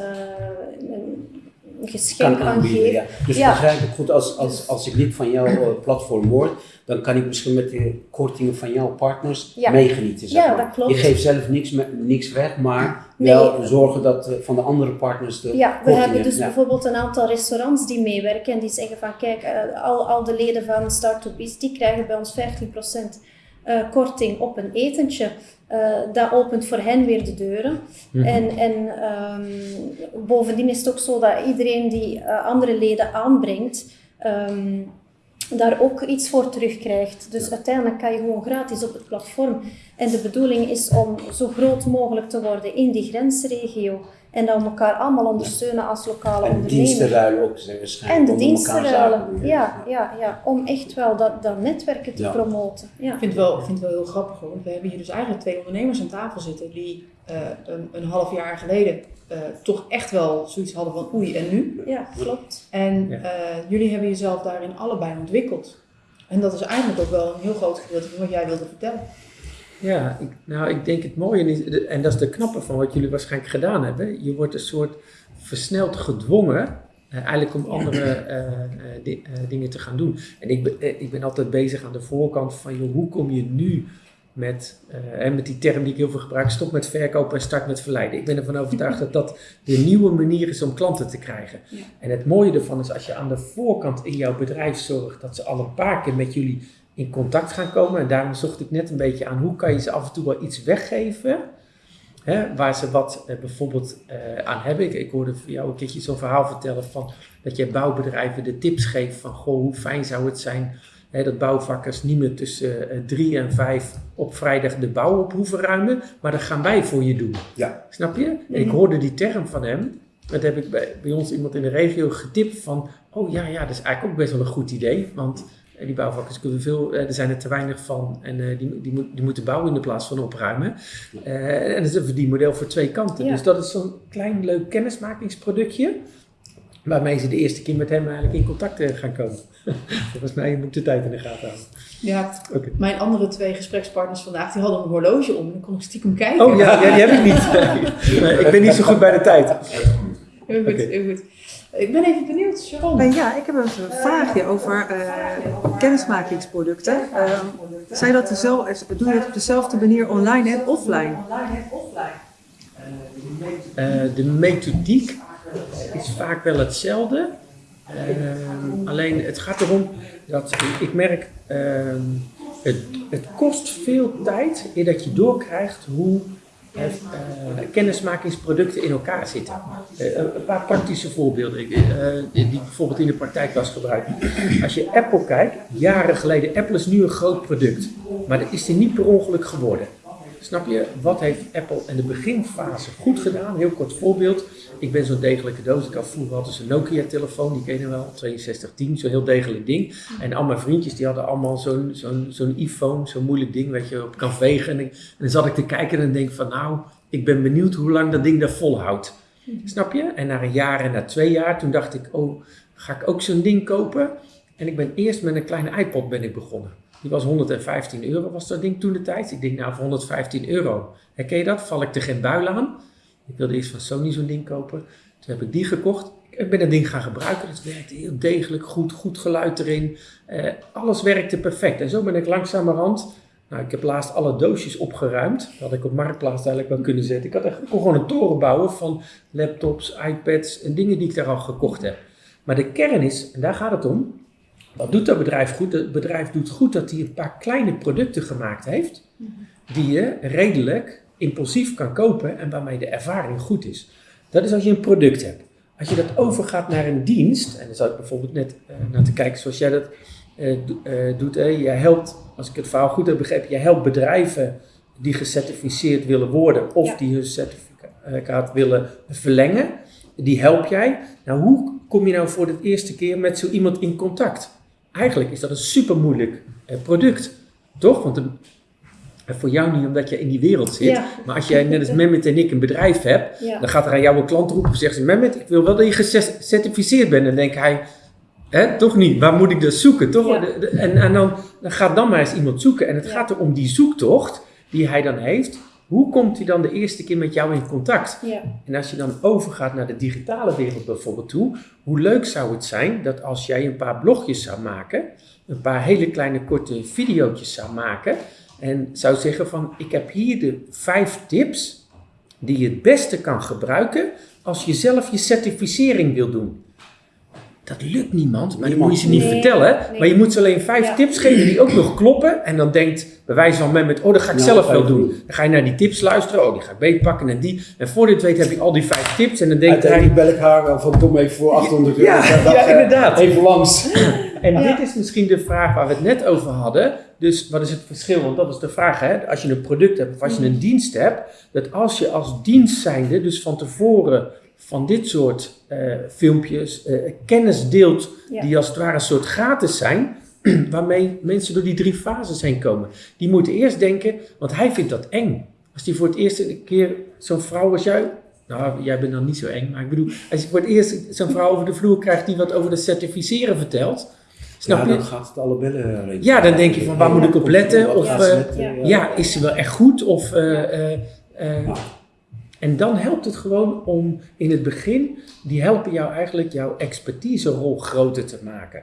een geschenk kan aan aanbieden. geef. Ja. Dus Ja. begrijp ik goed, als, als, als ik lid van jouw platform word, dan kan ik misschien met de kortingen van jouw partners Ja. meegenieten. Zeg Ja, dat klopt. Je geeft zelf niks, niks weg, maar Nee. wel zorgen dat eh, van de andere partners de Ja, we hebben dus ja. bijvoorbeeld een aantal restaurants die meewerken en die zeggen van kijk, eh, al, al de leden van Start to Beast, die krijgen bij ons 15% eh, korting op een etentje. Dat opent voor hen weer de deuren. Mhm. En, en ehm, bovendien is het ook zo dat iedereen die andere leden aanbrengt, ehm, daar ook iets voor terugkrijgt. Dus uiteindelijk kan je gewoon gratis op het platform. En de bedoeling is om zo groot mogelijk te worden in die grensregio. En dan elkaar allemaal ondersteunen als lokale En de dienstenruil ook zijn waarschijnlijk. En de diensten. Ja, ja, ja, om echt wel dat, dat netwerken te Ja. promoten. Ja. Ik vind het wel, ik vind het wel heel grappig hoor. want We hebben hier dus eigenlijk twee ondernemers aan tafel zitten die eh, een, een half jaar geleden eh, toch echt wel zoiets hadden van oei en nu. ja, klopt. En Ja. eh, jullie hebben jezelf daarin allebei ontwikkeld. En dat is eigenlijk ook wel een heel groot gedeelte van wat jij wilde vertellen. Ja, ik, nou ik denk het mooie is, en dat is de knappe van wat jullie waarschijnlijk gedaan hebben. Je wordt een soort versneld gedwongen, eh, eigenlijk om andere eh, eh, di- eh, dingen te gaan doen. En ik ben, ik ben altijd bezig aan de voorkant van, joh, hoe kom je nu met, eh, en met die term die ik heel veel gebruik, stop met verkopen en start met verleiden. Ik ben ervan overtuigd dat dat de nieuwe manier is om klanten te krijgen. Ja. En het mooie ervan is als je aan de voorkant in jouw bedrijf zorgt dat ze al een paar keer met jullie in contact gaan komen. En daarom zocht ik net een beetje aan hoe kan je ze af en toe wel iets weggeven. Hè, waar ze wat eh, bijvoorbeeld eh, aan hebben. Ik, ik hoorde voor jou een keertje zo'n verhaal vertellen van dat je bouwbedrijven de tips geeft van goh, hoe fijn zou het zijn hè, dat bouwvakkers niet meer tussen eh, drie en vijf op vrijdag de bouw op hoeven ruimen, maar dat gaan wij voor je doen. Ja. Snap je? En ik hoorde die term van hem. Dat heb ik bij, bij ons iemand in de regio getipt van, oh ja, ja, dat is eigenlijk ook best wel een goed idee, want eh, die bouwvakkers kunnen veel, eh, er zijn er te weinig van en eh, die, die, moet- die moeten bouwen in de plaats van opruimen. Eh, en dat is een verdienmodel voor twee kanten. Ja. Dus dat is zo'n klein leuk kennismakingsproductje. Waarmee ze de eerste keer met hem eigenlijk in contact eh, gaan komen. Volgens mij moet de tijd in de gaten houden. Ja, mijn andere twee gesprekspartners vandaag, die hadden een horloge om. En dan kon ik stiekem kijken. Oh ja, ja, die heb ik niet. Nee, ik ben niet zo goed bij de tijd. Heel goed, Oké. heel goed. Ik ben even benieuwd, Sharon. Eh, ja, ik heb een vraagje over eh, kennismakingsproducten. Eh, zijn dat dezelfde, doe je het op dezelfde manier online en offline? Eh, de methodiek is vaak wel hetzelfde. Ehm, alleen het gaat erom dat ik merk, ehm, het, het kost veel tijd dat je doorkrijgt hoe eh, kennismakingsproducten in elkaar zitten. Eh, een paar praktische voorbeelden die bijvoorbeeld in de praktijk was gebruikt. Als je Apple kijkt, jaren geleden, Apple is nu een groot product, maar dat is die niet per ongeluk geworden. Snap je, wat heeft Apple in de beginfase goed gedaan? Heel kort voorbeeld. Ik ben zo'n degelijke doos. Ik had vroeger altijd een Nokia-telefoon, die ken je wel, 6210, zo'n heel degelijk ding. En al mijn vriendjes die hadden allemaal zo'n iPhone, zo'n moeilijk ding, weet je, op kan vegen. En dan zat ik te kijken en denk van, nou, ik ben benieuwd hoe lang dat ding daar volhoudt. Snap je? En na een jaar en na twee jaar, toen dacht ik, oh, ga ik ook zo'n ding kopen? En ik ben eerst met een kleine iPod ben ik begonnen. Die was 115 euro, was dat ding toen de tijd. Ik denk, nou, voor 115 euro. Herken je dat? Val ik er geen buil aan? Ik wilde eerst van Sony zo'n ding kopen. Toen heb ik die gekocht. Ik ben dat ding gaan gebruiken. Het werkte heel degelijk goed, goed geluid erin. Eh, alles werkte perfect. En zo ben ik langzamerhand nou, ik heb laatst alle doosjes opgeruimd. Dat had ik op Marktplaats eigenlijk wel kunnen zetten. Ik had echt gewoon een toren bouwen van laptops, iPads en dingen die ik daar al gekocht heb. Maar de kern is, en daar gaat het om, wat doet dat bedrijf goed? Het bedrijf doet goed dat hij een paar kleine producten gemaakt heeft, die je redelijk impulsief kan kopen en waarmee de ervaring goed is. Dat is als je een product hebt. Als je dat overgaat naar een dienst, en dan zou ik bijvoorbeeld net uh, naar te kijken zoals jij dat uh, uh, doet. Hè? Je helpt, als ik het verhaal goed heb begrepen, je helpt bedrijven die gecertificeerd willen worden of Ja. die hun certificaat willen verlengen. Die help jij. Nou, hoe kom je nou voor de eerste keer met zo iemand in contact? Eigenlijk is dat een super moeilijk product, toch? Want een, voor jou niet omdat je in die wereld zit, Ja. maar als jij net als Mehmet en ik een bedrijf hebt, Ja. dan gaat er aan jou een klant roepen, zegt ze, Mehmet, ik wil wel dat je gecertificeerd bent. En dan denkt hij, Hè, toch niet? Waar moet ik dat zoeken? Toch? Ja. En, en dan, dan gaat dan maar eens iemand zoeken. En het gaat er om die zoektocht die hij dan heeft. Hoe komt hij dan de eerste keer met jou in contact? Ja. En als je dan overgaat naar de digitale wereld bijvoorbeeld toe, hoe leuk zou het zijn dat als jij een paar blogjes zou maken, een paar hele kleine korte video's zou maken en zou zeggen van ik heb hier de vijf tips die je het beste kan gebruiken als je zelf je certificering wil doen. Dat lukt niemand, maar dat Niemand. moet je ze niet Nee, vertellen. nee. Maar je moet ze alleen vijf Ja. tips geven die ook nog kloppen. En dan denkt, bij wijze van met, oh dat ga ik Nou, zelf wel doen. doen. Dan ga je naar die tips luisteren, oh die ga ik beetpakken en die. En voor dit weet heb je al die vijf tips en dan denkt hij... Uiteindelijk bel ik haar wel van kom even voor 800 euro. Ja, Ik zeg, dat, ja, inderdaad. Even langs. En Ja. dit is misschien de vraag waar we het net over hadden. Dus wat is het verschil? Want dat is de vraag, hè? Als je een product hebt of als je een dienst hebt, dat als je als dienst zijnde, dus van tevoren van dit soort eh, filmpjes, eh, kennis deelt, Ja. die als het ware een soort gratis zijn, waarmee mensen door die drie fases heen komen. Die moeten eerst denken, want hij vindt dat eng. Als die voor het eerst een keer zo'n vrouw als jij, nou jij bent dan niet zo eng, maar ik bedoel, als je voor het eerst zo'n vrouw over de vloer krijgt die wat over de certificeren vertelt, snap ja, je? dan gaat het alle bellen rinkelen. Ja, dan denk je van, waar moet ik op letten? Of, eh, ja. Ja, is ze wel echt goed? Of, eh, eh, eh, Ja. En dan helpt het gewoon om in het begin, die helpen jou eigenlijk jouw expertiserol groter te maken.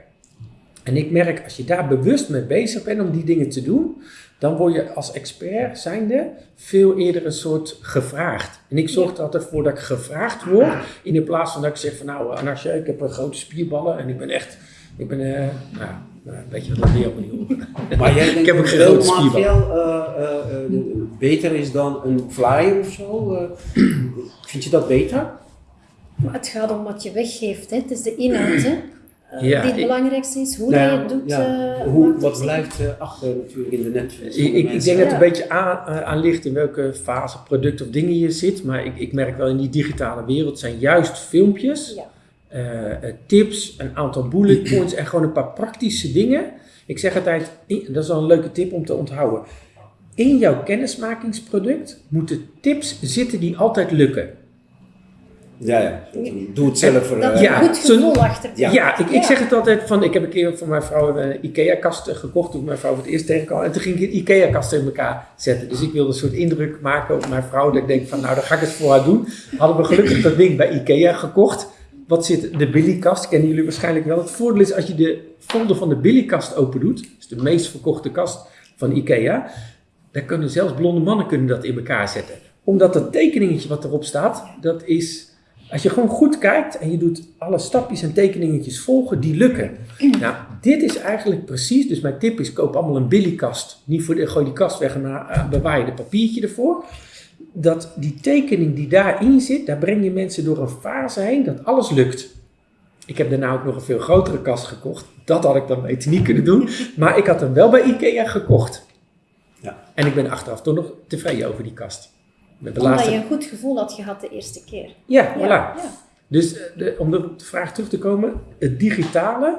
En ik merk, als je daar bewust mee bezig bent om die dingen te doen, dan word je als expert zijnde veel eerder een soort gevraagd. En ik zorg er altijd voor dat ik gevraagd word, in plaats van dat ik zeg van nou Anasja, ik heb een grote spierballen en ik ben echt, ik ben, eh, nou, weet je wat, laat me helemaal niet. Maar jij denkt Ik heb dat grote beeldmateriaal eh, eh, eh, beter is dan een flyer of zo? eh? vind je dat beter? Maar het gaat om wat je weggeeft. Hè. Het is de inhoud hè, eh, Ja, die het ik- belangrijkste is. Hoe Nou dat je het doet. ja. eh, Hoe, wat blijft eh, achter natuurlijk in de van Ik, ik, ik denk dat het een beetje aan, eh, aan ligt in welke fase product of dingen je zit. Maar ik, ik merk wel in die digitale wereld zijn juist filmpjes, Ja. eh, eh, tips, een aantal bullet points en gewoon een paar praktische dingen. Ik zeg altijd, dat is wel een leuke tip om te onthouden. In jouw kennismakingsproduct moeten tips zitten die altijd lukken. Ja, ja. Doe het zelf. voor, Dat eh, je Ja, goed gevoel achter te Ja, ik, ik Ja. zeg het altijd van, ik heb een keer voor mijn vrouw een IKEA-kast gekocht toen mijn vrouw voor het eerst tegenkwam. En toen ging ik een IKEA-kast in elkaar zetten. Dus ik wilde een soort indruk maken op mijn vrouw. Dat ik denk van, nou, dan ga ik het voor haar doen. Hadden we gelukkig dat ding bij IKEA gekocht. Wat zit de Billy-kast? Kennen jullie waarschijnlijk wel. Het voordeel is als je de folder van de Billy-kast open doet. Is de meest verkochte kast van IKEA. Dan kunnen zelfs blonde mannen kunnen dat in elkaar zetten. Omdat dat tekeningetje wat erop staat, dat is... Als je gewoon goed kijkt en je doet alle stapjes en tekeningetjes volgen, die lukken. Nou, dit is eigenlijk precies, dus mijn tip is koop allemaal een Billy-kast. Niet voor de, gooi die kast weg en uh, bewaar je de papiertje ervoor. Dat die tekening die daarin zit, daar breng je mensen door een fase heen dat alles lukt. Ik heb daarna ook nog een veel grotere kast gekocht. Dat had ik dan beter niet kunnen doen. Maar ik had hem wel bij Ikea gekocht. Ja. En ik ben achteraf toch nog tevreden over die kast. Met Omdat laatste... je een goed gevoel had gehad de eerste keer. Ja, voilà. Ja, ja. Dus eh, de, om op de vraag terug te komen, het digitale.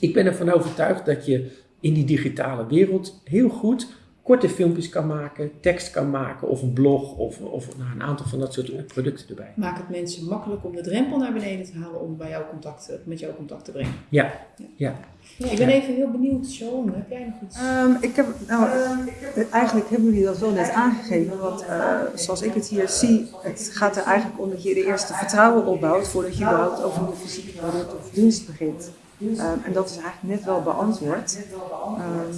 Ik ben ervan overtuigd dat je in die digitale wereld heel goed korte filmpjes kan maken, tekst kan maken of een blog of, of nou, een aantal van dat soort producten erbij. Maak het mensen makkelijk om de drempel naar beneden te halen om bij jou contact, met jou contact te brengen. Ja, ja. Ik ben even heel benieuwd, Sharon, heb jij nog iets? Ehm, ik heb, nou, eigenlijk hebben jullie dat wel net aangegeven, want eh, zoals ik het hier zie, het gaat er eigenlijk om dat je de eerste vertrouwen opbouwt voordat je überhaupt over een fysieke product of dienst begint. Ehm, en dat is eigenlijk net wel beantwoord. Ehm,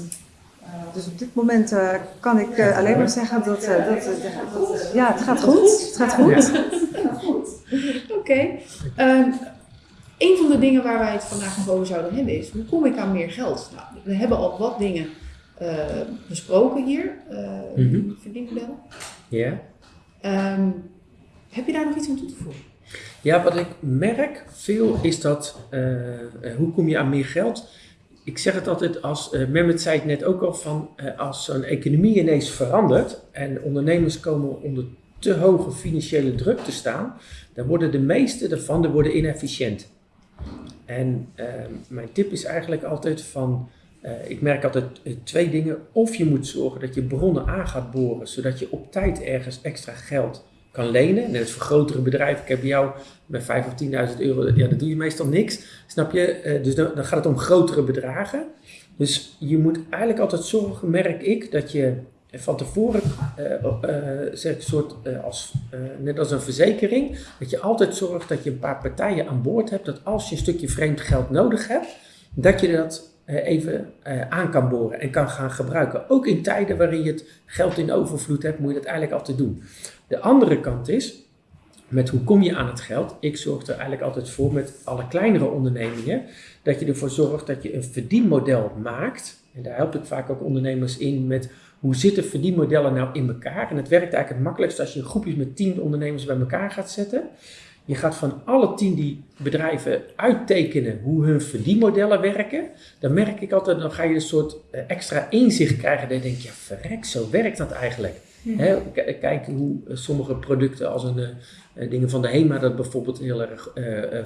dus op dit moment eh, kan ik eh, alleen maar zeggen dat, eh, dat, eh, dat- ja, het gaat goed. Het gaat goed. Oké. Ehm, een van de dingen waar wij het vandaag nog over zouden hebben is, hoe kom ik aan meer geld? Nou, we hebben al wat dingen eh, besproken hier, eh Mhm. verdienmodellen. Ja. Ehm, heb je daar nog iets aan toe te voegen? Ja, wat ik merk veel is dat, eh, eh, hoe kom je aan meer geld? Ik zeg het altijd als, Mehmet zei het net ook al, van eh, als zo'n economie ineens verandert en ondernemers komen onder te hoge financiële druk te staan, dan worden de meeste daarvan worden inefficiënt. En eh, mijn tip is eigenlijk altijd van, eh, ik merk altijd twee dingen. Of je moet zorgen dat je bronnen aan gaat boren, zodat je op tijd ergens extra geld kan lenen. Net als voor grotere bedrijven. Ik heb jou met 5 of 10.000 euro, ja, dat doe je meestal niks. Snap je? Eh, dus dan, gaat het om grotere bedragen. Dus je moet eigenlijk altijd zorgen, merk ik, dat je van tevoren, ik, soort, als, net als een verzekering, dat je altijd zorgt dat je een paar partijen aan boord hebt, dat als je een stukje vreemd geld nodig hebt, dat je dat even aan kan boren en kan gaan gebruiken. Ook in tijden waarin je het geld in overvloed hebt, moet je dat eigenlijk altijd doen. De andere kant is, met hoe kom je aan het geld? Ik zorg er eigenlijk altijd voor met alle kleinere ondernemingen, dat je ervoor zorgt dat je een verdienmodel maakt. En daar help ik vaak ook ondernemers in met hoe zitten verdienmodellen nou in elkaar. En het werkt eigenlijk het makkelijkst als je groepjes met tien ondernemers bij elkaar gaat zetten. Je gaat van alle tien die bedrijven uittekenen hoe hun verdienmodellen werken. Dan merk ik altijd, dan ga je een soort eh, extra inzicht krijgen. Dat je denkt, ja verrek, zo werkt dat eigenlijk. Hè, k- kijk hoe eh, sommige producten als een, eh, eh, dingen van de HEMA dat bijvoorbeeld heel erg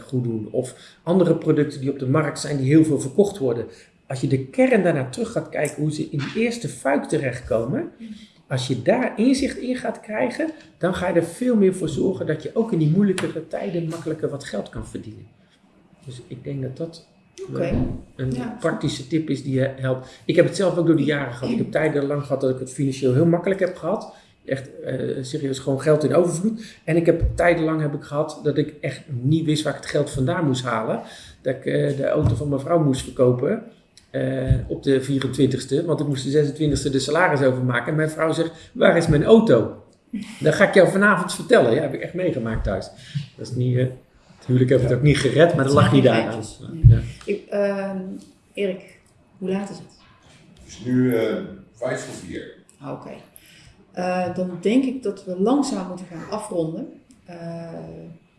goed doen. Of andere producten die op de markt zijn die heel veel verkocht worden. Als je de kern daarnaar terug gaat kijken hoe ze in die eerste fuik terechtkomen. Als je daar inzicht in gaat krijgen, dan ga je er veel meer voor zorgen dat je ook in die moeilijkere tijden makkelijker wat geld kan verdienen. Dus ik denk dat dat Oké. eh, een Ja. praktische tip is die helpt. Ik heb het zelf ook door de jaren gehad. Ik heb tijden lang gehad dat ik het financieel heel makkelijk heb gehad. Echt eh, serieus gewoon geld in overvloed. En ik heb tijdenlang heb ik gehad dat ik echt niet wist waar ik het geld vandaan moest halen. Dat ik eh, de auto van mijn vrouw moest verkopen. eh, op de 24ste, want ik moest de 26ste de salaris overmaken. En mijn vrouw zegt, waar is mijn auto? Dat ga ik jou vanavond vertellen. Ja, heb ik echt meegemaakt thuis. Dat is niet, huwelijk heb ik het ook niet gered, maar dat lag niet daar aan. geintjes. Ja. Ik, ehm, Erik, hoe laat is het? Het is nu eh, vijf voor vier. Ah, Oké. Eh, dan denk ik dat we langzaam moeten gaan afronden. Eh,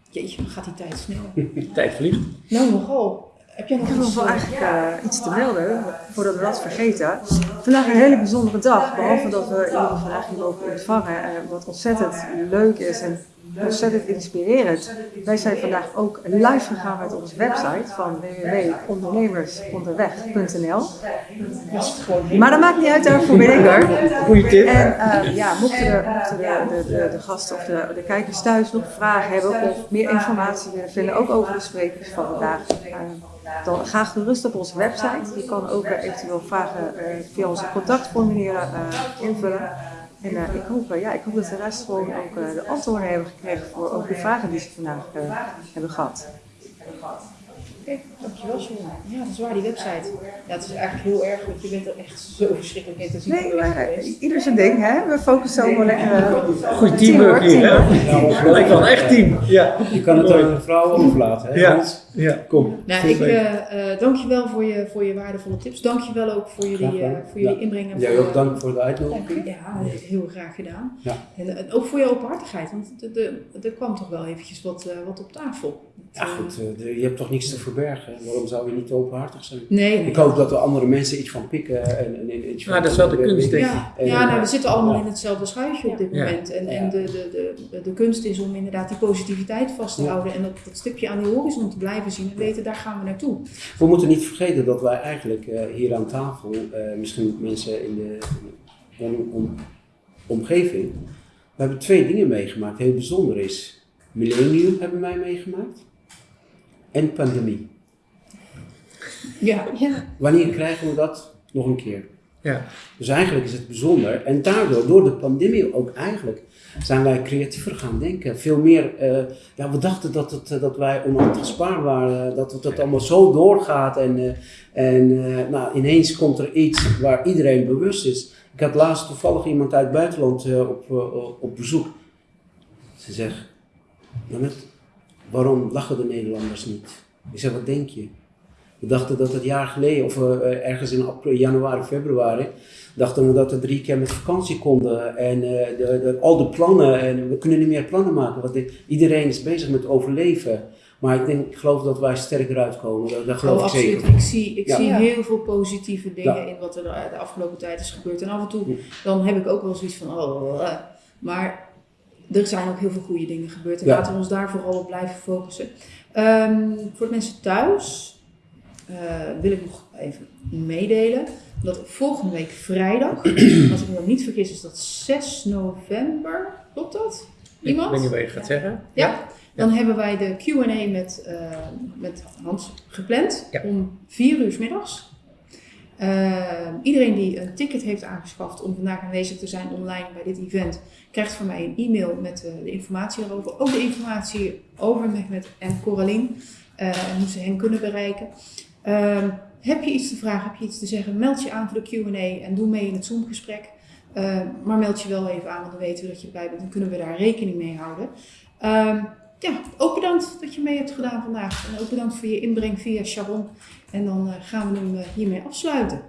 jeetje, dan gaat die tijd snel. Tijd vliegt. Nou, nogal. Heb jij nog Ik heb nog iets? wel eigenlijk eh, iets te melden, voordat we dat vergeten. Vandaag een hele bijzondere dag, behalve dat we jullie vandaag hier mogen ontvangen, eh, wat ontzettend leuk is en ontzettend inspirerend. Wij zijn vandaag ook live gegaan met onze website van www.ondernemersonderweg.nl. Maar dat maakt niet uit, daarvoor ben ik er. Goeie tip. En eh, ja, mochten, de, mochten de, de, de, gasten of de, de kijkers thuis nog vragen hebben of meer informatie willen vinden, ook over de sprekers van vandaag, eh, dan ga gerust op onze website. Je kan ook eventueel vragen eh, via onze contactformulieren invullen. En eh, ik, hoop, eh, ja, ik hoop dat de rest gewoon ook eh, de antwoorden hebben gekregen voor ook de vragen die ze vandaag hebben gehad. Dankjewel Sharon. Ja, dat is waar, die website. Ja, het is eigenlijk heel erg, want je bent er echt zo verschrikkelijk intensief Nee, maar eh, geweest. ieder zijn ding, hè? We focussen ook wel lekker. eh, Goed teamwork hier, hè? Lijkt wel echt team. Ja. Je kan het aan de vrouw overlaten, hè? Ja. Ja. Kom. Nou, ik uh, dankjewel voor je, voor je waardevolle tips. Dankjewel ook voor jullie, eh, voor jullie Ja. inbreng. en Jij voor- ook dank voor de uitnodiging. Ja, heel graag gedaan. Ja. En, en ook voor je openhartigheid, want er- kwam toch wel eventjes wat, eh, wat op tafel. Ja goed, je hebt toch niks te verbergen. Waarom zou je niet openhartig zijn? Nee. Ik hoop dat er andere mensen iets van pikken. En, en, en iets van Nou, dat is wel de kunst, denk ik. Ja, En, ja nou, we zitten allemaal ja. in hetzelfde schuitje op dit Ja. moment. En, en Ja. de, de, de, de kunst is om inderdaad die positiviteit vast te Ja. houden en dat, dat stipje aan die horizon te blijven zien en weten, daar gaan we naartoe. We moeten niet vergeten dat wij eigenlijk eh, hier aan tafel, eh, misschien mensen in de om, om- omgeving, we hebben twee dingen meegemaakt. Heel bijzonder is, millennium hebben wij meegemaakt en pandemie. Ja. Ja. Wanneer krijgen we dat nog een keer? Ja. Dus eigenlijk is het bijzonder. En daardoor, door de pandemie ook eigenlijk, zijn wij creatiever gaan denken. Veel meer, eh, ja, we dachten dat, het, eh, dat wij onaantastbaar waren, dat het dat allemaal zo doorgaat. En, eh, en eh, nou, ineens komt er iets waar iedereen bewust is. Ik had laatst toevallig iemand uit het buitenland eh, op, op bezoek. Ze zegt, waarom lachen de Nederlanders niet? Ik zeg, wat denk je? We dachten dat het jaar geleden, of eh, ergens in april, januari, februari, dachten we dat we drie keer met vakantie konden. En eh, de, de, al de plannen, en we kunnen niet meer plannen maken. Want de- iedereen is bezig met overleven. Maar ik, denk, ik geloof dat wij sterker uitkomen. Dat, dat geloof Oh, ik absoluut. zeker. Ik zie, ik Ja. zie Ja. heel veel positieve dingen Ja. in wat er de afgelopen tijd is gebeurd. En af en toe Ja. dan heb ik ook wel zoiets van, oh, eh. maar er zijn ook heel veel goede dingen gebeurd. En Ja. laten we ons daar vooral op blijven focussen. Ehm, voor de mensen thuis eh, wil ik nog even meedelen dat volgende week vrijdag, als ik me nog niet vergis, is dat 6 november. Klopt dat? Iemand? Ik weet niet wat je gaat zeggen. Ja, dan hebben wij de Q&A met, eh, met Hans gepland Ja. om vier uur 's middags. Eh, iedereen die een ticket heeft aangeschaft om vandaag aanwezig te zijn online bij dit event, krijgt van mij een e-mail met de informatie erover. Ook de informatie over Mehmet en Coraline eh, en hoe ze hen kunnen bereiken. Ehm, heb je iets te vragen, heb je iets te zeggen, meld je aan voor de Q&A en doe mee in het Zoom-gesprek. Eh, maar meld je wel even aan, want dan weten we dat je erbij bent. Dan kunnen we daar rekening mee houden. Ehm, ja, ook bedankt dat je mee hebt gedaan vandaag. En ook bedankt voor je inbreng via Sharon. En dan eh, gaan we hem eh, hiermee afsluiten.